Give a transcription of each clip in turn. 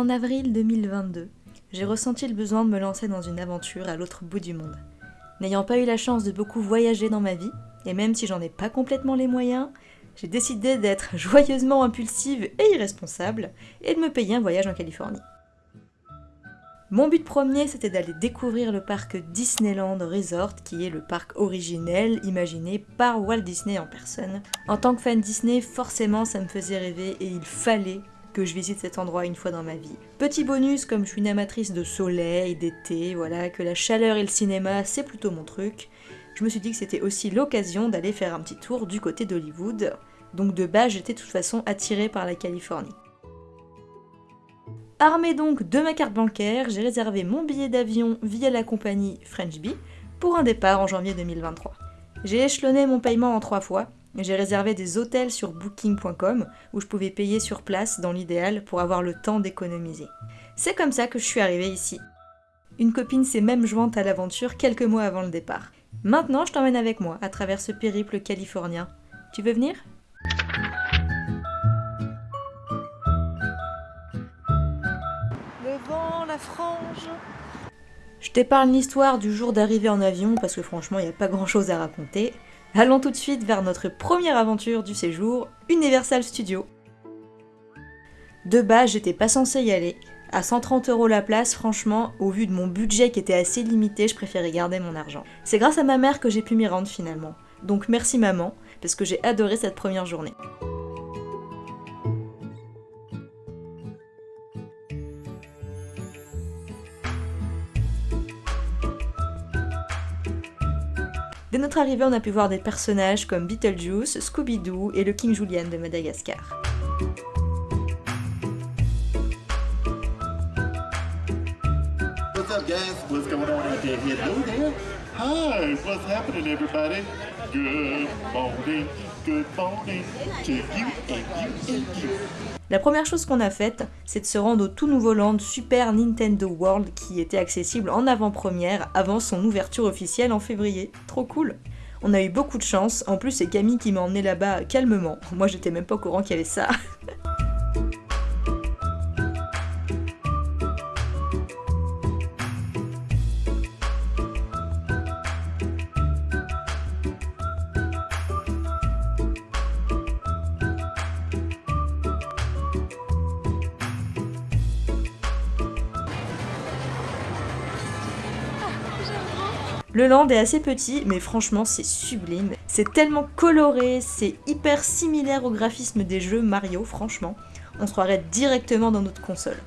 En avril 2022, j'ai ressenti le besoin de me lancer dans une aventure à l'autre bout du monde. N'ayant pas eu la chance de beaucoup voyager dans ma vie, et même si j'en ai pas complètement les moyens, j'ai décidé d'être joyeusement impulsive et irresponsable et de me payer un voyage en Californie. Mon but premier, c'était d'aller découvrir le parc Disneyland Resort, qui est le parc originel imaginé par Walt Disney en personne. En tant que fan Disney, forcément, ça me faisait rêver et il fallait que je visite cet endroit une fois dans ma vie. Petit bonus, comme je suis une amatrice de soleil, d'été, voilà, que la chaleur et le cinéma, c'est plutôt mon truc, je me suis dit que c'était aussi l'occasion d'aller faire un petit tour du côté d'Hollywood. Donc de base, j'étais de toute façon attirée par la Californie. Armée donc de ma carte bancaire, j'ai réservé mon billet d'avion via la compagnie French Bee pour un départ en janvier 2023. J'ai échelonné mon paiement en trois fois, j'ai réservé des hôtels sur booking.com où je pouvais payer sur place dans l'idéal pour avoir le temps d'économiser. C'est comme ça que je suis arrivée ici. Une copine s'est même jointe à l'aventure quelques mois avant le départ. Maintenant, je t'emmène avec moi à travers ce périple californien. Tu veux venir? La frange. Je t'épargne l'histoire du jour d'arrivée en avion parce que franchement il n'y a pas grand chose à raconter. Allons tout de suite vers notre première aventure du séjour, Universal Studios. De base, j'étais pas censée y aller. À 130 euros la place, franchement, au vu de mon budget qui était assez limité, je préférais garder mon argent. C'est grâce à ma mère que j'ai pu m'y rendre finalement. Donc merci maman, parce que j'ai adoré cette première journée. Notre arrivée, on a pu voir des personnages comme Beetlejuice, Scooby-Doo et le King Julian de Madagascar. What's up guys? What's going on out there? Hello there. Hi, what's happening everybody? Good morning, La première chose qu'on a faite, c'est de se rendre au tout nouveau land Super Nintendo World qui était accessible en avant-première avant son ouverture officielle en février. Trop cool On a eu beaucoup de chance, en plus c'est Camille qui m'a emmené là-bas calmement. Moi j'étais même pas au courant qu'il y avait ça. Le land est assez petit, mais franchement c'est sublime. C'est tellement coloré, c'est hyper similaire au graphisme des jeux Mario, franchement. On se croirait directement dans notre console.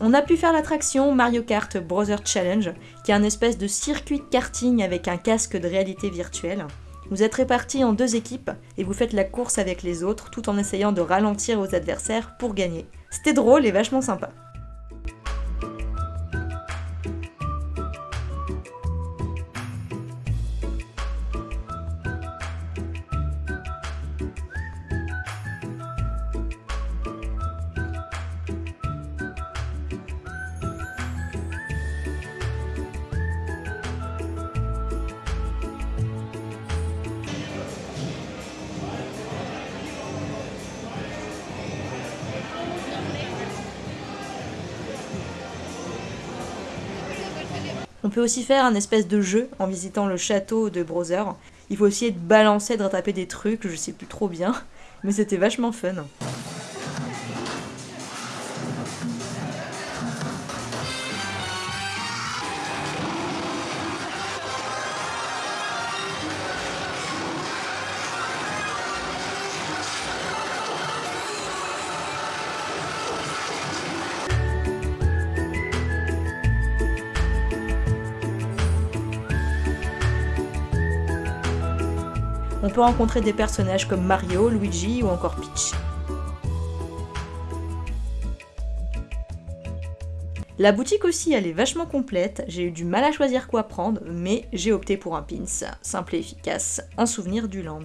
On a pu faire l'attraction Mario Kart Brother Challenge, qui est un espèce de circuit de karting avec un casque de réalité virtuelle. Vous êtes répartis en deux équipes et vous faites la course avec les autres tout en essayant de ralentir vos adversaires pour gagner. C'était drôle et vachement sympa. On peut aussi faire un espèce de jeu en visitant le château de Browser. Il faut essayer de balancer, de rattraper des trucs, je sais plus trop bien, mais c'était vachement fun. on peut rencontrer des personnages comme Mario, Luigi ou encore Peach. La boutique aussi, elle est vachement complète, j'ai eu du mal à choisir quoi prendre, mais j'ai opté pour un pins, simple et efficace, un souvenir du land.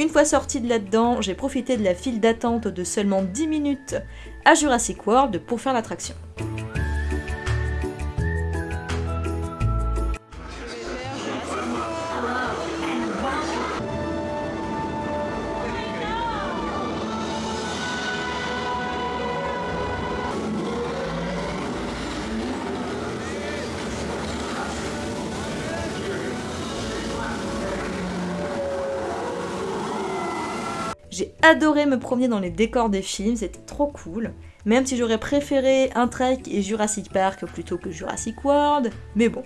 Une fois sortie de là-dedans, j'ai profité de la file d'attente de seulement 10 minutes à Jurassic World pour faire l'attraction. J'ai adoré me promener dans les décors des films, c'était trop cool. Même si j'aurais préféré un Trek et Jurassic Park plutôt que Jurassic World, mais bon.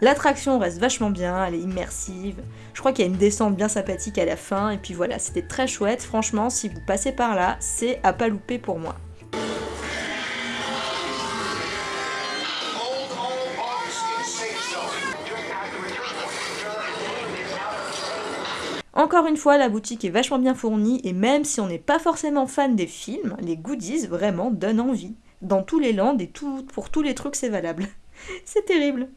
L'attraction reste vachement bien, elle est immersive. Je crois qu'il y a une descente bien sympathique à la fin, et puis voilà, c'était très chouette. Franchement, si vous passez par là, c'est à pas louper pour moi. Encore une fois, la boutique est vachement bien fournie et même si on n'est pas forcément fan des films, les goodies vraiment donnent envie. Dans tous les lands et pour tous les trucs c'est valable. c'est terrible.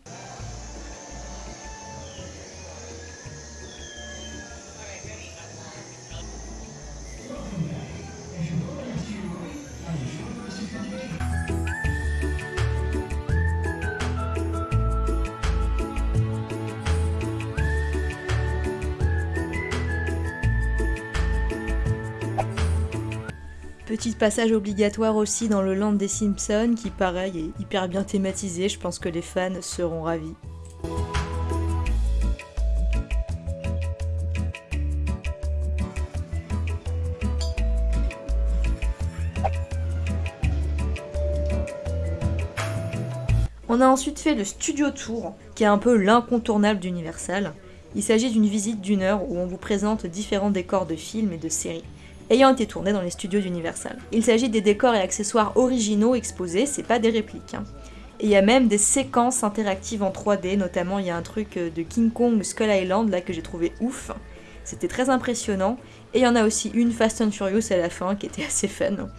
Petit passage obligatoire aussi dans le land des Simpsons qui pareil est hyper bien thématisé, je pense que les fans seront ravis. On a ensuite fait le Studio Tour, qui est un peu l'incontournable d'Universal. Il s'agit d'une visite d'une heure où on vous présente différents décors de films et de séries ayant été tournés dans les studios d'Universal. Il s'agit des décors et accessoires originaux exposés, c'est pas des répliques. Hein. Et il y a même des séquences interactives en 3D, notamment il y a un truc euh, de King Kong Skull Island là que j'ai trouvé ouf. C'était très impressionnant. Et il y en a aussi une Fast and Furious à la fin qui était assez fun.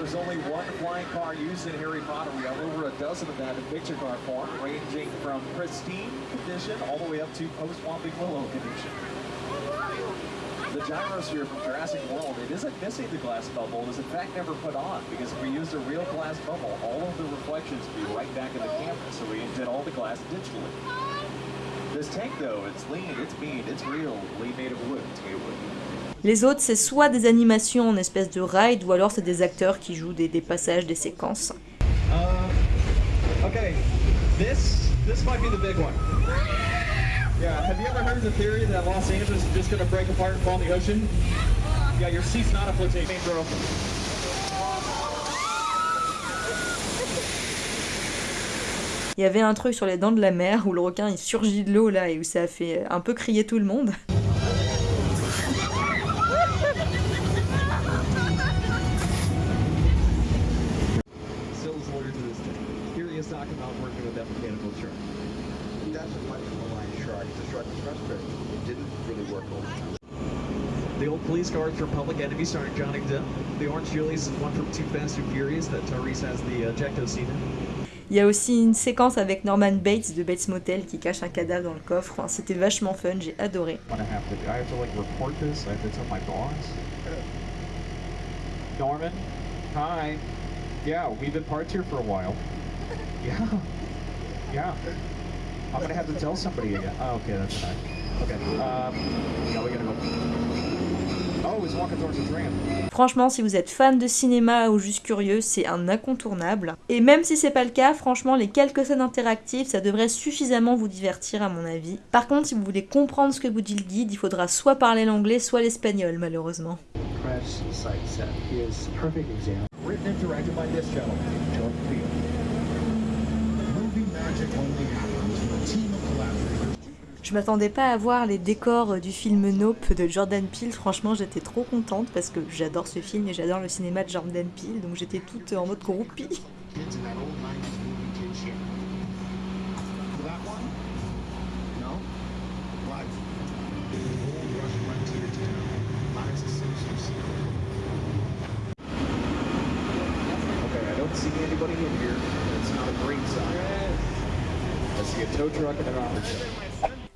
there's only one flying car used in Harry Potter. We have over a dozen of that in picture car form, ranging from pristine condition all the way up to post-swamping willow condition. The gyrosphere from Jurassic World, it isn't missing the glass bubble. It was in fact never put on because if we used a real glass bubble, all of the reflections would be right back in the camera. So we did all the glass digitally. This tank though, it's lean, it's mean, it's real. Made of wood to wood. Les autres, c'est soit des animations en espèce de ride, ou alors c'est des acteurs qui jouent des, des passages, des séquences. Uh, okay, this this might be the big one. Yeah, have you ever heard the theory that Los Angeles is just going to break apart and fall in the ocean? Yeah, your seat's not a flotation. Il y avait un truc sur les dents de la mer où le requin il surgit de l'eau là et où ça a fait un peu crier tout le monde. The old police cars from Public Enemy starring Johnny Depp. The Orange Julius is one from Too Fast and Furious that Tyrese has the uh, ejecto scene Il y a aussi une séquence avec Norman Bates de Bates Motel qui cache un cadavre dans le coffre. Enfin, C'était vachement fun, j'ai adoré. Norman, hi. Yeah, we've been parked here for a while. Yeah, yeah. I'm gonna have to tell somebody again. Oh, okay, that's fine. Okay, um, we gotta go. Oh, he's walking towards the tram. Franchement, si vous êtes fan de cinéma ou juste curieux, c'est un incontournable. Et même si c'est pas le cas, franchement, les quelques scènes interactives, ça devrait suffisamment vous divertir à mon avis. Par contre, si vous voulez comprendre ce que vous dit le guide, il faudra soit parler l'anglais, soit l'espagnol, malheureusement. Crash Je m'attendais pas à voir les décors du film Nope de Jordan Peele. Franchement, j'étais trop contente parce que j'adore ce film et j'adore le cinéma de Jordan Peele. Donc j'étais toute en mode groupie.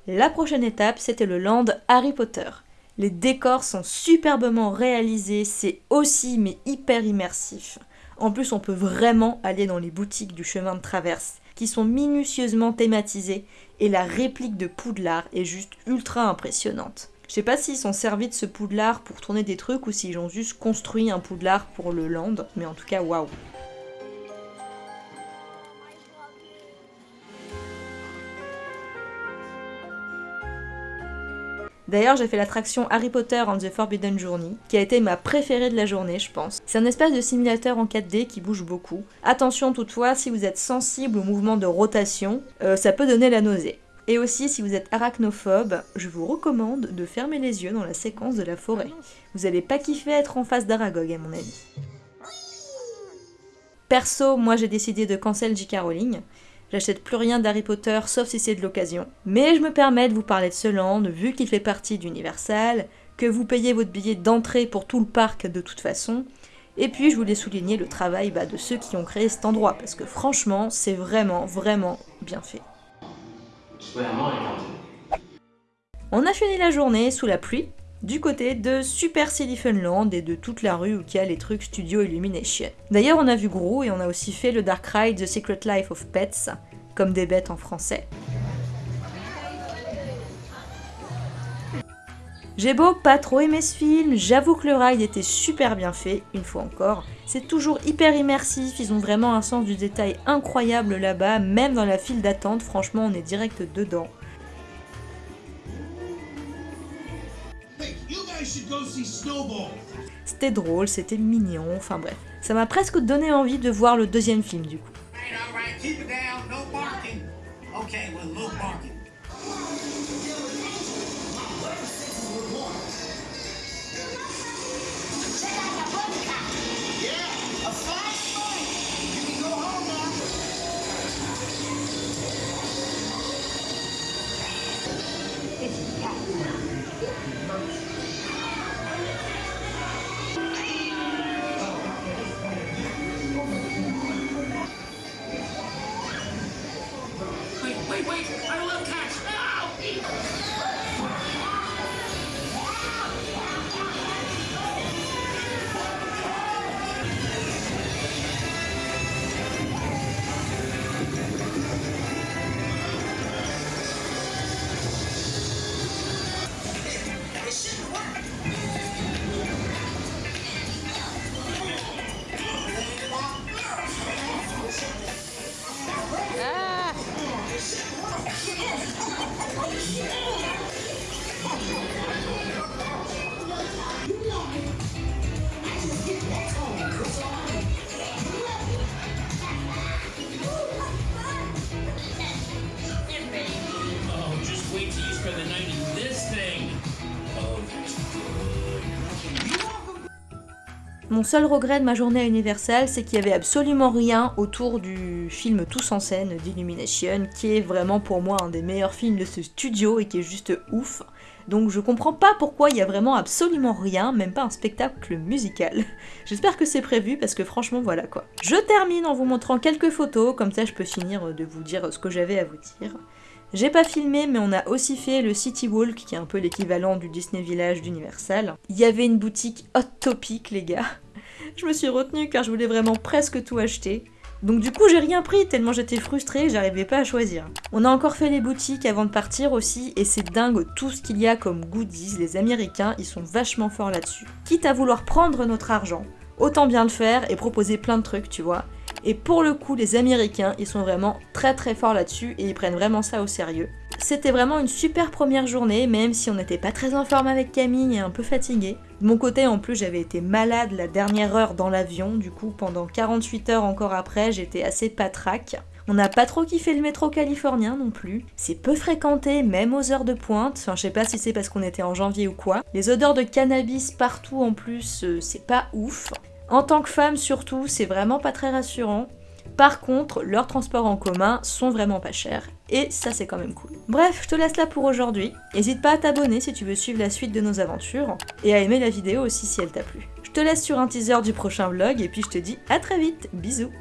La prochaine étape, c'était le land Harry Potter. Les décors sont superbement réalisés, c'est aussi mais hyper immersif. En plus, on peut vraiment aller dans les boutiques du chemin de traverse, qui sont minutieusement thématisées, et la réplique de Poudlard est juste ultra impressionnante. Je sais pas s'ils sont servis de ce Poudlard pour tourner des trucs ou s'ils ont juste construit un Poudlard pour le land, mais en tout cas, waouh. D'ailleurs, j'ai fait l'attraction Harry Potter and the Forbidden Journey, qui a été ma préférée de la journée, je pense. C'est un espèce de simulateur en 4D qui bouge beaucoup. Attention toutefois, si vous êtes sensible au mouvement de rotation, euh, ça peut donner la nausée. Et aussi, si vous êtes arachnophobe, je vous recommande de fermer les yeux dans la séquence de la forêt. Vous allez pas kiffer être en face d'Aragog, à mon avis. Perso, moi j'ai décidé de cancel J.K. Rowling. J'achète plus rien d'Harry Potter sauf si c'est de l'occasion. Mais je me permets de vous parler de ce land, vu qu'il fait partie d'Universal, que vous payez votre billet d'entrée pour tout le parc de toute façon, et puis je voulais souligner le travail bah, de ceux qui ont créé cet endroit, parce que franchement, c'est vraiment, vraiment bien fait. On a fini la journée sous la pluie, du côté de Super Silly Funland et de toute la rue où il y a les trucs Studio Illumination. D'ailleurs, on a vu Gros et on a aussi fait le Dark Ride The Secret Life of Pets, comme des bêtes en français. J'ai beau pas trop aimer ce film, j'avoue que le ride était super bien fait, une fois encore. C'est toujours hyper immersif, ils ont vraiment un sens du détail incroyable là-bas, même dans la file d'attente, franchement on est direct dedans. C'était drôle, c'était mignon, enfin bref. Ça m'a presque donné envie de voir le deuxième film du coup. Mon seul regret de ma journée à Universal, c'est qu'il y avait absolument rien autour du film Tous en scène d'Illumination, qui est vraiment pour moi un des meilleurs films de ce studio et qui est juste ouf. Donc je comprends pas pourquoi il y a vraiment absolument rien, même pas un spectacle musical. J'espère que c'est prévu parce que franchement voilà quoi. Je termine en vous montrant quelques photos, comme ça je peux finir de vous dire ce que j'avais à vous dire. J'ai pas filmé, mais on a aussi fait le City Walk, qui est un peu l'équivalent du Disney Village d'Universal. Il y avait une boutique Hot Topic, les gars. Je me suis retenue car je voulais vraiment presque tout acheter. Donc du coup j'ai rien pris tellement j'étais frustrée, j'arrivais pas à choisir. On a encore fait les boutiques avant de partir aussi et c'est dingue tout ce qu'il y a comme goodies, les américains ils sont vachement forts là-dessus. Quitte à vouloir prendre notre argent, autant bien le faire et proposer plein de trucs tu vois. Et pour le coup, les Américains, ils sont vraiment très très forts là-dessus et ils prennent vraiment ça au sérieux. C'était vraiment une super première journée, même si on n'était pas très en forme avec Camille et un peu fatigué. De mon côté, en plus, j'avais été malade la dernière heure dans l'avion, du coup, pendant 48 heures encore après, j'étais assez patraque. On n'a pas trop kiffé le métro californien non plus. C'est peu fréquenté, même aux heures de pointe. Enfin, je sais pas si c'est parce qu'on était en janvier ou quoi. Les odeurs de cannabis partout en plus, euh, c'est pas ouf. En tant que femme surtout, c'est vraiment pas très rassurant. Par contre, leurs transports en commun sont vraiment pas chers. Et ça c'est quand même cool. Bref, je te laisse là pour aujourd'hui. N'hésite pas à t'abonner si tu veux suivre la suite de nos aventures. Et à aimer la vidéo aussi si elle t'a plu. Je te laisse sur un teaser du prochain vlog et puis je te dis à très vite. Bisous